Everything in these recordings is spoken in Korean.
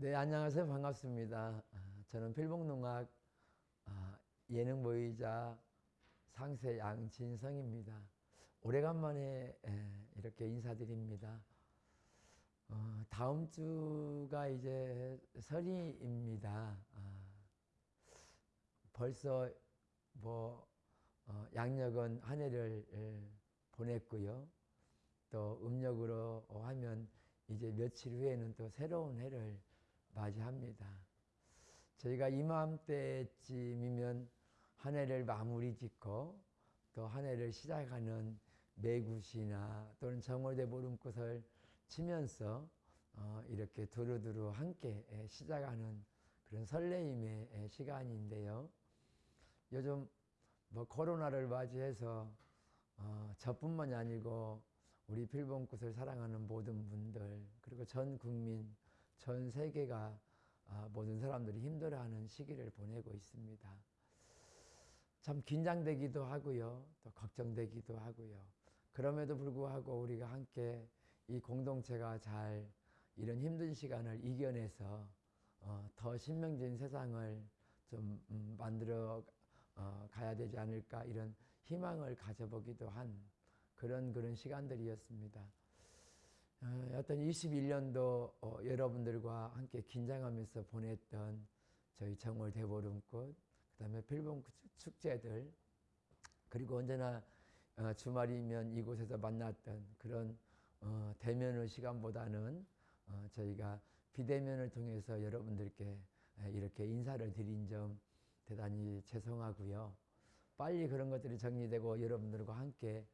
네, 안녕하세요. 반갑습니다. 아, 저는 필봉농악 아, 예능모의자 상세 양진성입니다. 오래간만에 이렇게 인사드립니다. 어, 다음 주가 이제 설이입니다. 아, 벌써 뭐 어, 양력은 한 해를 보냈고요. 또 음력으로 하면 이제 며칠 후에는 또 새로운 해를 맞이합니다. 저희가 이맘때쯤이면 한 해를 마무리 짓고 또 한 해를 시작하는 매굿이나 또는 정월대 보름꽃을 치면서 어 이렇게 두루두루 함께 시작하는 그런 설레임의 시간인데요. 요즘 뭐 코로나를 맞이해서 어 저뿐만이 아니고 우리 필봉꽃을 사랑하는 모든 분들 그리고 전 국민 전 세계가 아, 모든 사람들이 힘들어하는 시기를 보내고 있습니다. 참 긴장되기도 하고요. 또 걱정되기도 하고요. 그럼에도 불구하고 우리가 함께 이 공동체가 잘 이런 힘든 시간을 이겨내서 어, 더 신명진 세상을 좀 음, 만들어 어, 가야 되지 않을까 이런 희망을 가져보기도 한 그런 그런 시간들이었습니다. 어, 어떤 21년도 어, 여러분들과 함께 긴장하면서 보냈던 저희 정월 대보름꽃, 그 다음에 필봉 축제들, 그리고 언제나 어, 주말이면 이곳에서 만났던 그런 대면의 시간보다는 저희가 비대면을 통해서 여러분들께 이렇게 인사를 드린 점 대단히 죄송하고요. 빨리 그런 것들이 정리되고 여러분들과 함께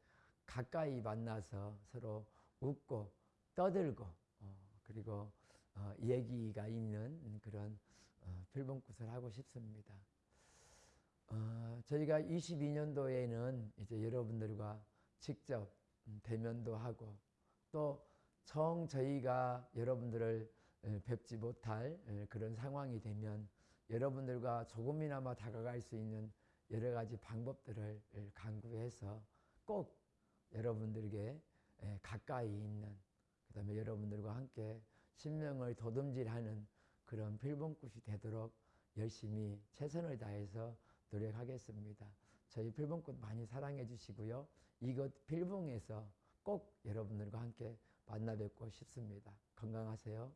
가까이 만나서 서로 웃고 떠들고 어, 그리고 어, 얘기가 있는 그런 어, 필봉굿을 하고 싶습니다. 어, 저희가 22년도에는 이제 여러분들과 직접 음, 대면도 하고 또 정 저희가 여러분들을 뵙지 못할 그런 상황이 되면 여러분들과 조금이나마 다가갈 수 있는 여러 가지 방법들을 강구해서 꼭 여러분들에게 가까이 있는 그 다음에 여러분들과 함께 신명을 도듬질하는 그런 필봉굿이 되도록 열심히 최선을 다해서 노력하겠습니다. 저희 필봉꽃 많이 사랑해 주시고요. 이곳 필봉에서 꼭 여러분들과 함께 만나 뵙고 싶습니다. 건강하세요.